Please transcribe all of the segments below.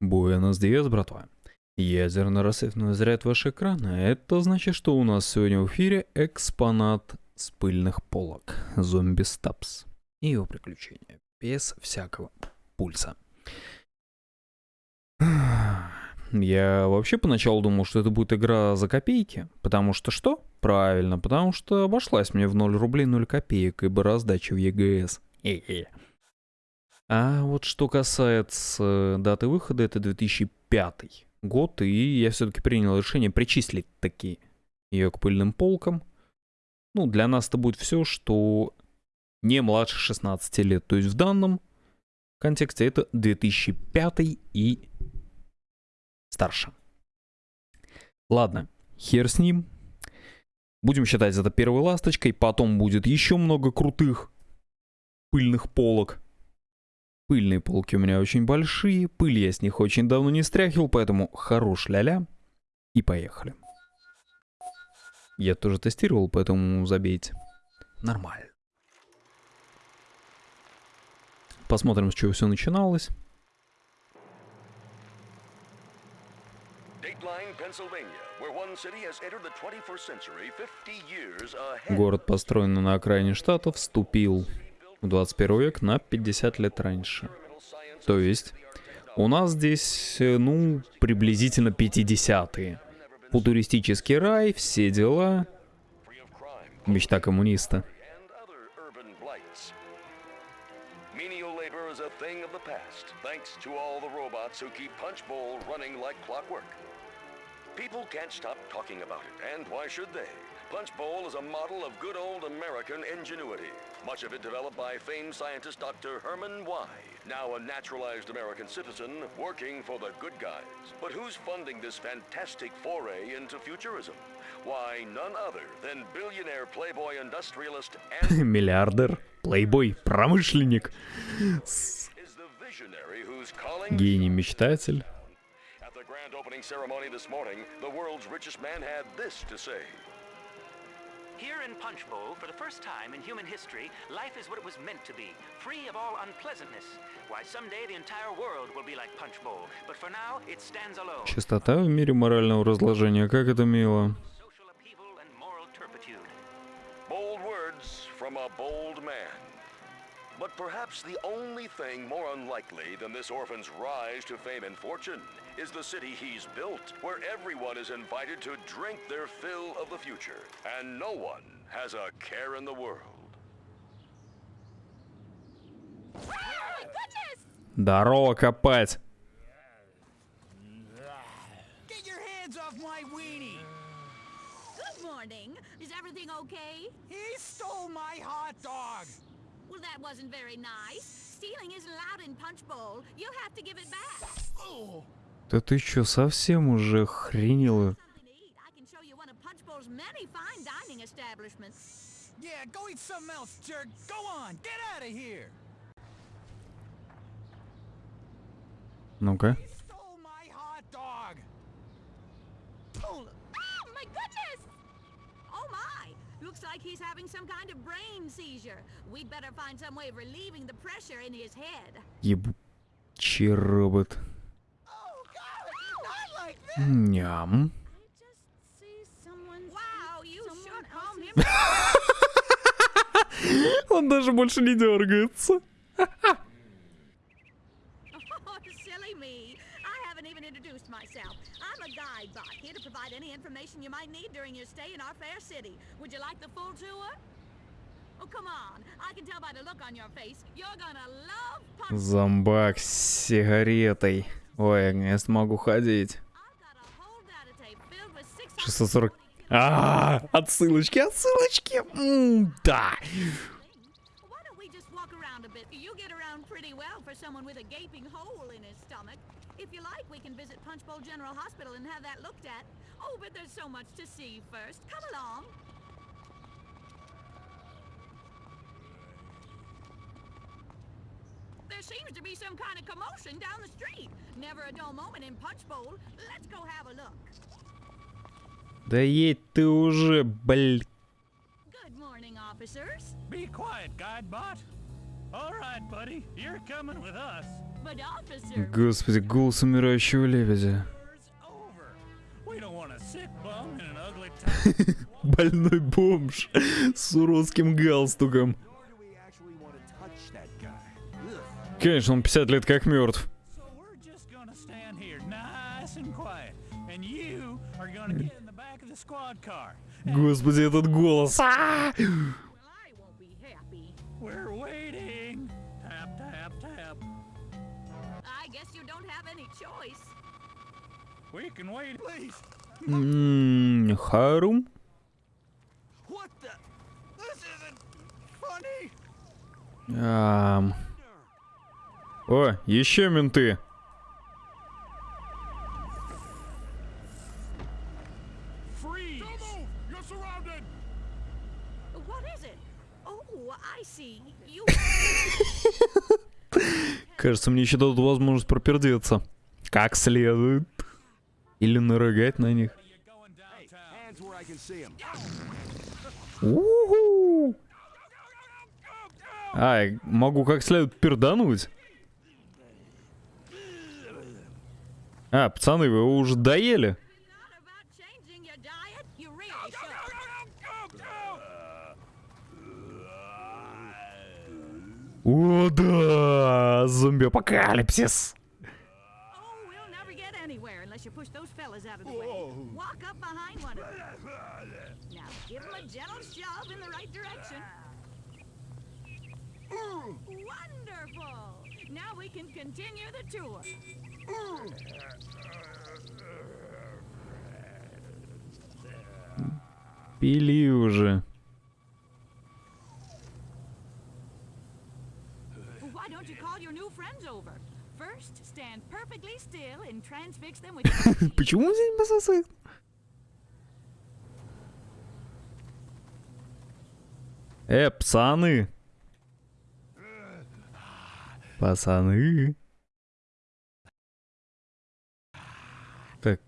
Буэнос Диас, братва. Ядерно-рассветный заряд ваш экрана. Это значит, что у нас сегодня в эфире экспонат с пыльных полок. Зомби Стапс. И его приключения. Без всякого пульса. Я вообще поначалу думал, что это будет игра за копейки. Потому что что? Правильно, потому что обошлась мне в 0 рублей 0 копеек, ибо раздача в ЕГС. Хе-хе. А вот что касается даты выхода, это 2005 год, и я все-таки принял решение причислить такие ее к пыльным полкам. Ну, для нас это будет все, что не младше 16 лет. То есть в данном контексте это 2005 и старше. Ладно, хер с ним. Будем считать это первой ласточкой. Потом будет еще много крутых пыльных полок. Пыльные полки у меня очень большие, пыль я с них очень давно не стряхивал, поэтому хорош ля-ля. И поехали. Я тоже тестировал, поэтому забейте. Нормально. Посмотрим, с чего все начиналось. Город, построенный на окраине штата, вступил в 21 век на 50 лет раньше. То есть у нас здесь, э, ну, приблизительно 50-е. Футуристический рай, все дела. Мечта коммуниста. People can't stop talking about it, and why should they? Punch is a model of good old American ingenuity, much of it developed by famed scientist Dr. Herman Y., now a naturalized American citizen working for the good guys. But who's funding this fantastic foray into futurism? Why, none other than billionaire playboy industrialist and... Миллиардер, плейбой, промышленник. Гений-мечтатель. At the grand opening ceremony this morning, the world's richest man had this to say. Here in Punch Bowl, for the first time in human history, life is what it was meant to be, free of all unpleasantness. Why, someday the entire world will be like Punch Bowl, but for now it stands alone. Чистота в мире морального разложения, как это мило. Bold words from a bold man. But perhaps the only thing more unlikely than this orphan's rise to fame and fortune is the city he's built, where everyone is invited to drink their fill of the future, and no one has a care in the world. Здорово копать! Get your hands off my weenie! Good morning. Is everything okay? He stole my hot dog! Well, that wasn't very nice. Stealing isn't allowed in Punch Bowl. You'll have to give it back. Oh! Да ты чё, совсем уже хренела? Yeah, go eat something else, jerk. Go on, get out of here. Ну-ка. Looks like he's having some kind of brain seizure. We'd better find some way of relieving the pressure in his head. Ебучий робот. Ням. Он даже больше не дергается. Oh, Зомбак с сигаретой. Ой, я смогу ходить. 640... А, -а, -а отсылочки, отсылочки. М -м, да. If you like, we can visit Punchbowl General Hospital and have that looked at. Oh, but there's so much to see first. Come along. There seems to be some kind of commotion down the street. Never a dull moment in Punchbowl. Let's go have a look. Да ей ты уже, бль. Господи, голос умирающего лебедя. Больной бомж с уродским галстуком. Конечно, он 50 лет как мертв. Господи, этот голос. М-м-м, Харум? Ам. О, еще менты. Кажется, мне еще дадут возможность пропердеться. Как следует. Или нарыгать на них. Уху! Ай, могу как следует пердануть. А, пацаны, вы уже доели? Not about changing your diet? You really should. О, да! Зомби-апокалипсис! Oh, we'll never get anywhere unless you push those fellas out of the way. Walk up behind one of them. Now give them a gentle shove in the right direction. Wonderful! Now we can continue the tour. Пили уже. Почему здесь мотоцикл? Э, пацаны! Пацаны! Так,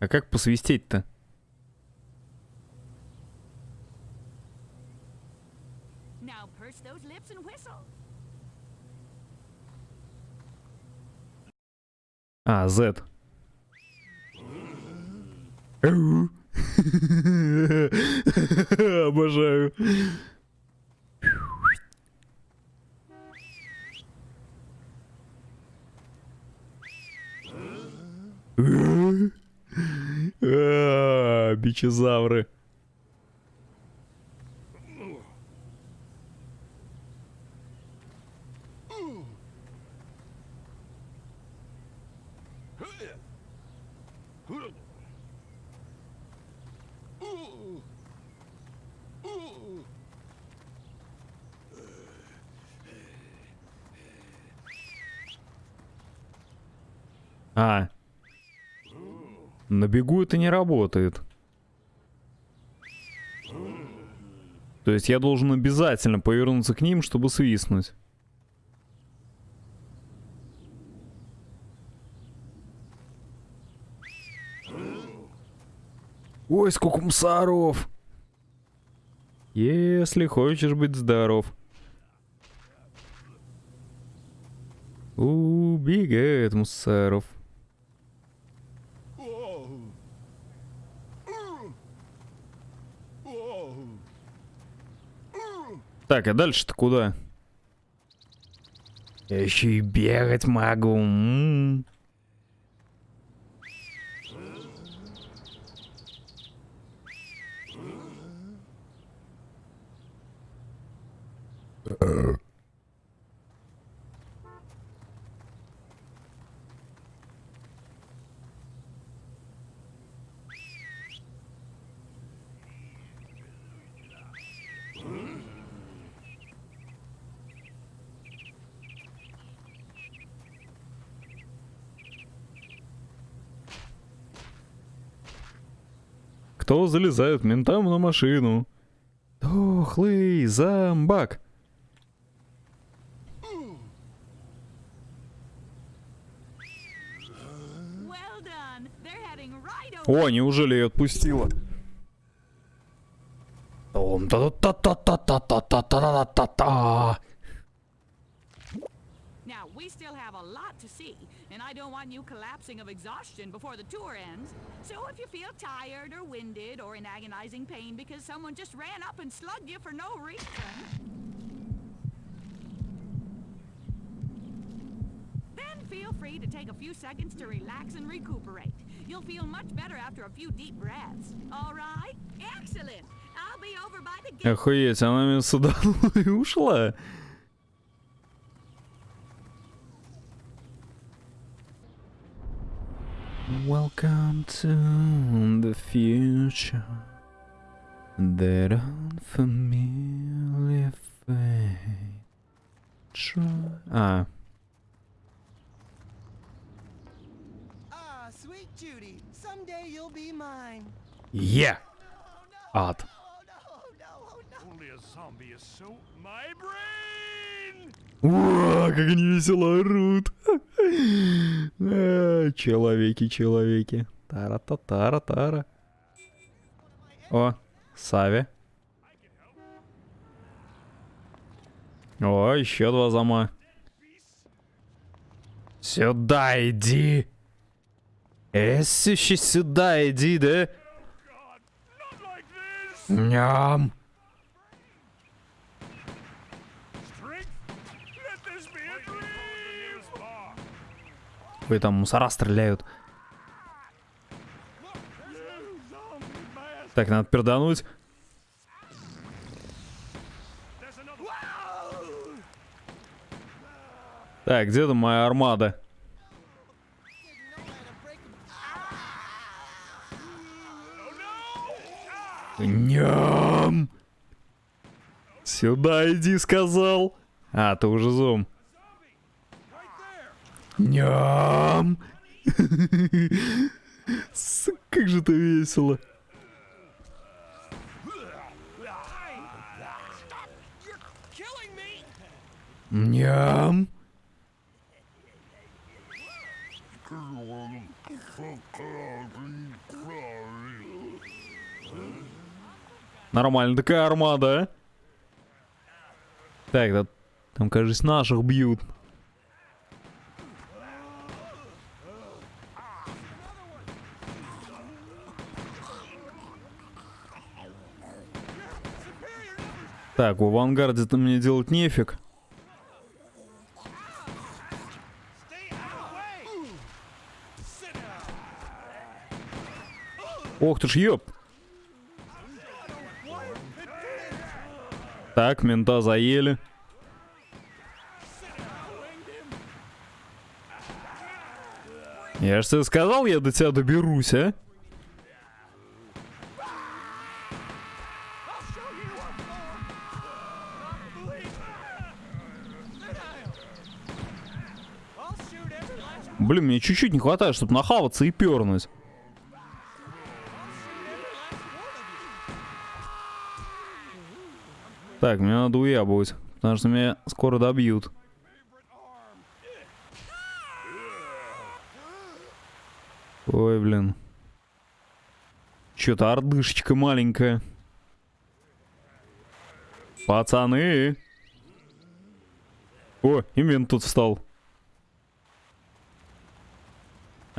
а как посвистеть-то? А, Z. Обожаю. А, Бичезавры. А. На бегу это не работает. То есть я должен обязательно повернуться к ним, чтобы свистнуть. Ой, сколько мусоров! Если хочешь быть здоров. Убегает мусоров. Так, а дальше-то куда? Я еще и бегать могу. м. кто залезает ментам на машину. Дохлый зомбак. О, неужели я отпустила? Now we still have a lot I don't want you collapsing of exhaustion before the tour ends. So if you feel tired or winded or in agonizing pain because someone just ran up and slugged you for no reason, then feel free to take a few seconds to relax and recuperate. You'll feel much better after a few deep breaths. All right? Excellent. I'll be over by the gate. Охуеть, она меня сюда и ушла. Welcome to the future That unfamiliar fate Try... А. Yeah! Ад. Ура, как они весело орут! А, Человеки, человеки. Тара-та-тара-тара. О, Сави. О, еще два зама. Сюда иди. Эсище, сюда иди, да? Ням. Ой, там мусора стреляют. Так, надо пердануть. Так, где там моя армада? Ням! Сюда иди, сказал. А, ты уже зум. Ням! Как же это весело. Ням! Нормально такая армада, а? Так, да, там, кажется, наших бьют. Так, в авангарде-то мне делать нефиг. Ох ты ж ёп. Так, мента заели. Я ж тебе сказал, я до тебя доберусь, а? Блин, мне чуть-чуть не хватает, чтобы нахаваться и пернуть. Так, мне надо уябывать, потому что меня скоро добьют. Ой, блин. Чё-то ордышечка маленькая. Пацаны! О, именно тут встал.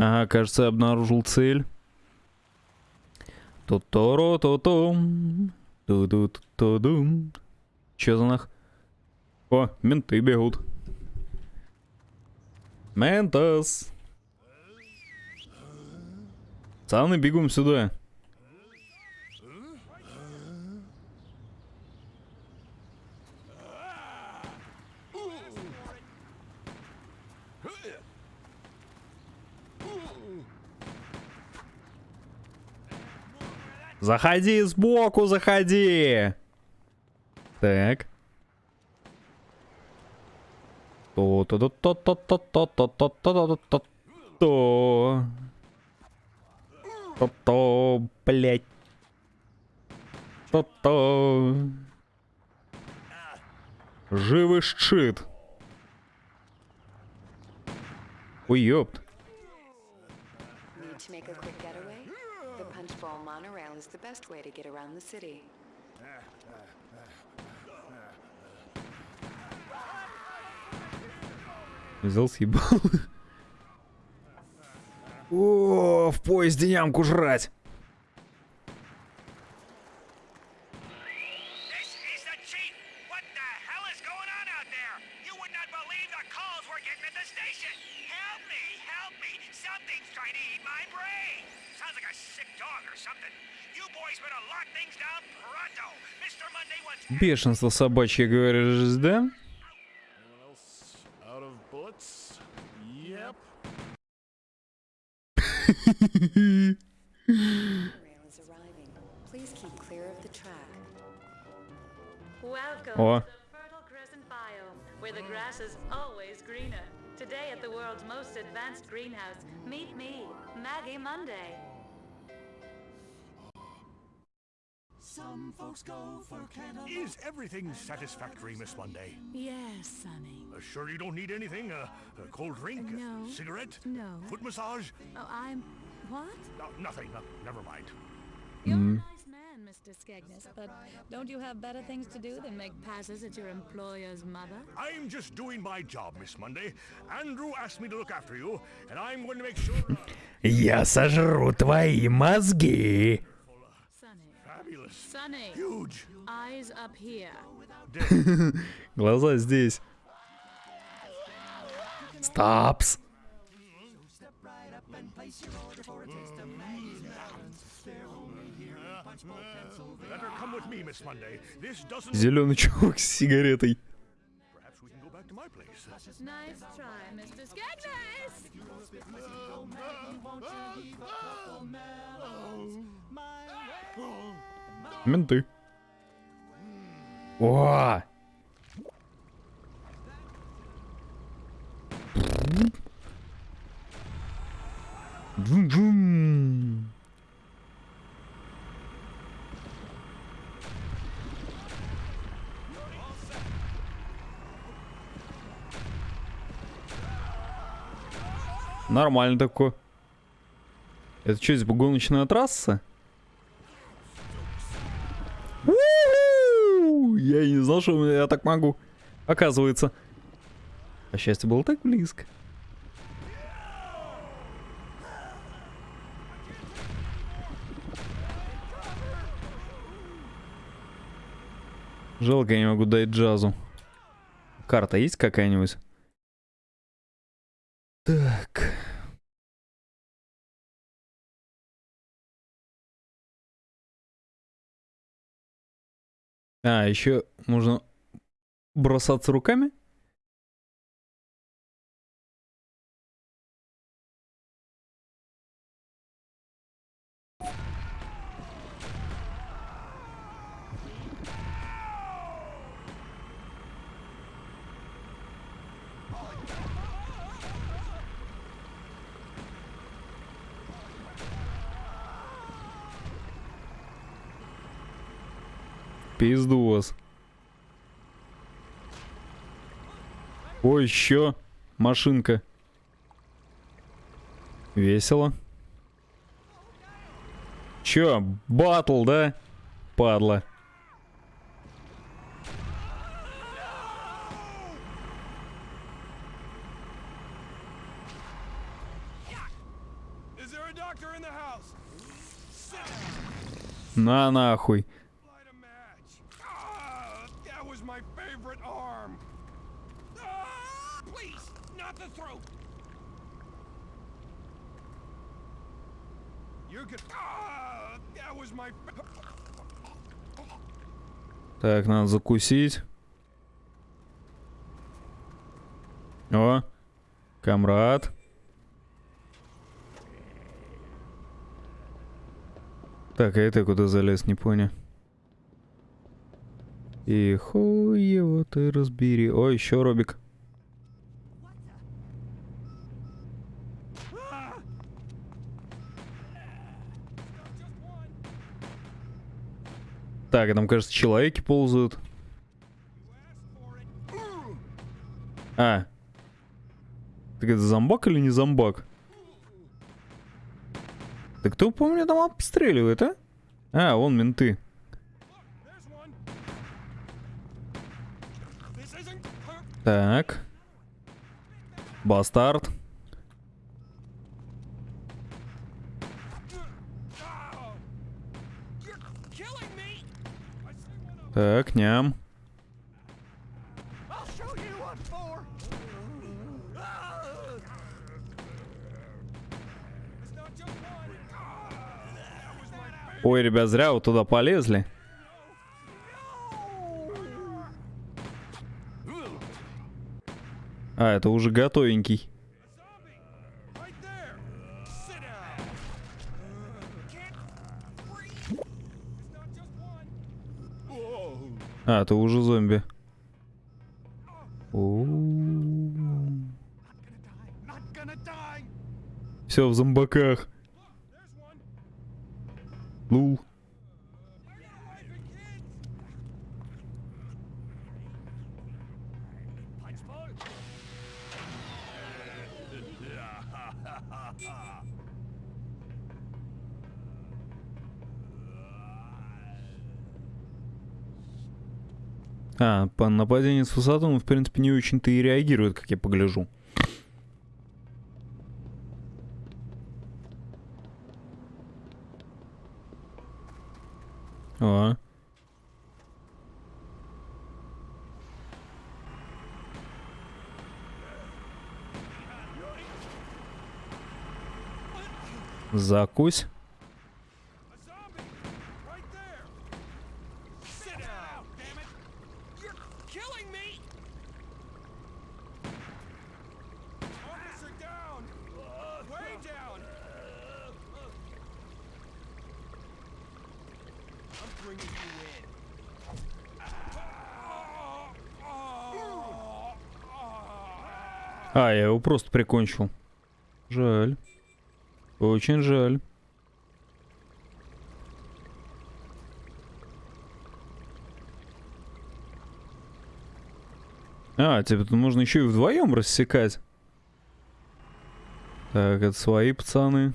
Ага, кажется, обнаружил цель. Туторо то том ту ту ту дум Чё за нах? О, менты бегут. Ментос! Пацаны, бегом сюда. Заходи сбоку, заходи. Так. то то то то то то то то то то то то то то то блять то то живый щит. Ой, is the best way to get around the city. Взял съебал. О, в поезде ямку жрать. something. You boys better lock things down pronto! Mr. Monday wants Бешенство собачье, говоришь, да? О. to the fertile crescent biome, where the grass is always greener. Today at the world's most advanced greenhouse, meet me, Maggie Monday. Some folks go for cantaloupe. Is everything satisfactory, Miss Monday? Yes, Sonny. Uh, sure you don't need anything? Uh, a cold drink? A No. cigarette? No. Foot massage? Oh, I'm. What? No, nothing. No, never mind. You're a nice man, Mr. Skegness, but don't you have better things to do than make passes at your employer's mother? I'm just doing my job, Miss Monday. Andrew asked me to look after you, and I'm going to make sure. Uh, Я сожру твои мозги. Sonny. fabulous. Sonny. Huge. Eyes up here. Глаза здесь. Doesn't. Зеленый чувак с сигаретой. Nice try, Mr. Skegness! Менты. О! Джум-джум. Нормально такое. Это что, типа гоночная трасса? Знал, что я так могу. Оказывается. А счастье было так близко. Жалко, я не могу дать джазу. Карта есть какая-нибудь? Так. А, еще можно бросаться руками? Пиздос. Ой, еще машинка. Весело. Чё, батл, да? Падла. На нахуй. Так, надо закусить. О, камрад. Так, а это куда залез, не понял. И хуй его ты разбери. Ой, еще Робик. Так, там, кажется, человеки ползают. А. Так это зомбак или не зомбак? Да кто, помню, там обстреливает, а? А, вон менты. Так. Бастард. My favorite! Ой, ребят, зря вы туда полезли. А, это уже готовенький. А, это уже зомби. Все в зомбаках. Лул. А, по нападению с высоты он, в принципе, не очень-то и реагирует, как я погляжу. О. Закусь. A zombie! Right there! Sit down, damn it! You're killing me! Officer down! Way down! I'm bringing you in. А, я его просто прикончил. Жаль. Очень жаль. А, тебе тут можно еще и вдвоем рассекать. Так, это свои пацаны.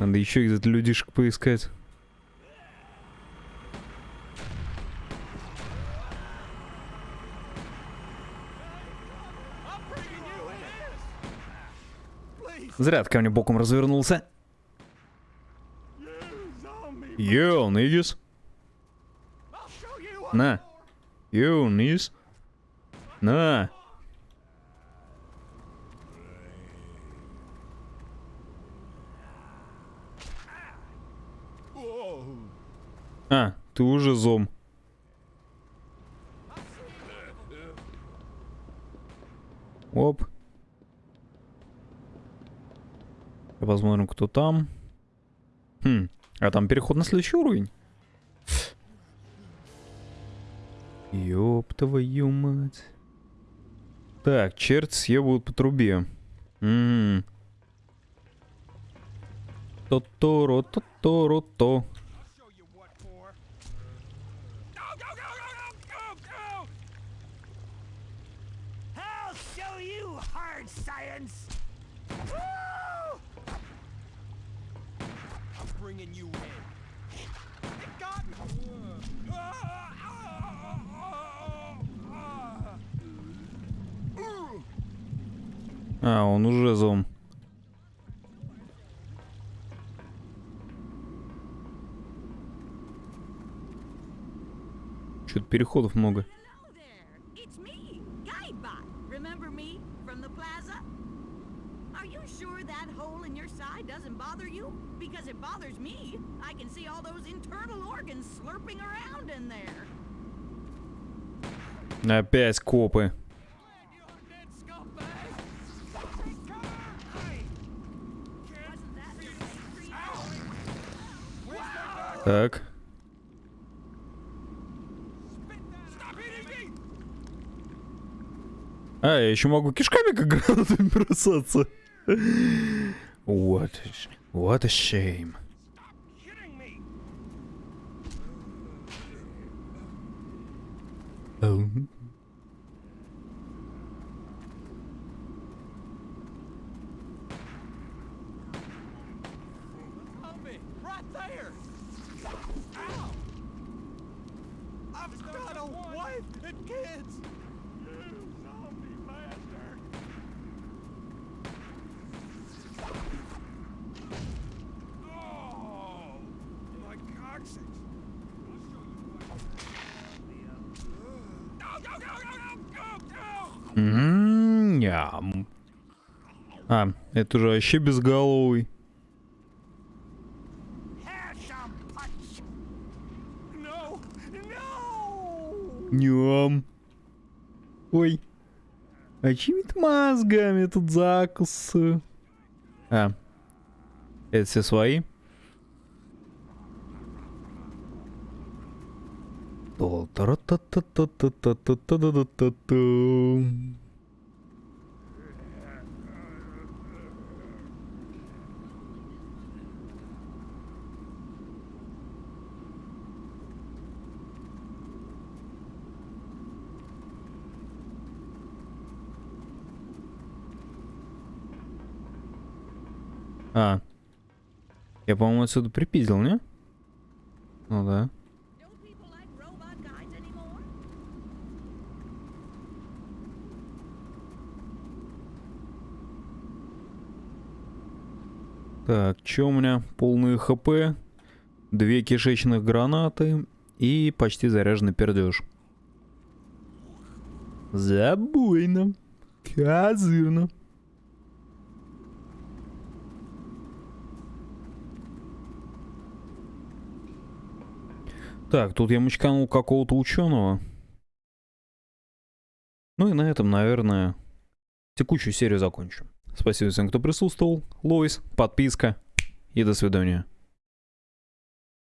Надо еще где-то людишек поискать. Зря ты ко мне боком развернулся. Йоу, нигис. На. Йоу, нигис. На. А, ты уже зом. Оп. Посмотрим, кто там. Хм, а там переход на следующий уровень. Ёб твою мать. Так, черт съебают по трубе. М. То-то-ро, то-то-ро-то. show you hard science! Woo! I'm bringing you in. It got me! А, он уже зом. Что-то переходов много. My gun? Так. А, я еще могу кишками как гранатами бросаться. What sh- what a shame. Hitting me! Ам. Zombie! Right there! Ow! I've got a wife and kids! Ням. А, это же вообще безголовый. Ням. Ой. А чьими-то мозгами тут закус? А. Это все свои? стол. А. Я, по-моему, отсюда припиздил, не? Ну да. Так, что у меня? Полные хп, две кишечных гранаты и почти заряженный пердеж. Забойно. Козырно. Так, тут я мочканул какого-то ученого. Ну и на этом, наверное, текущую серию закончу. Спасибо всем, кто присутствовал. Лоис, подписка и до свидания.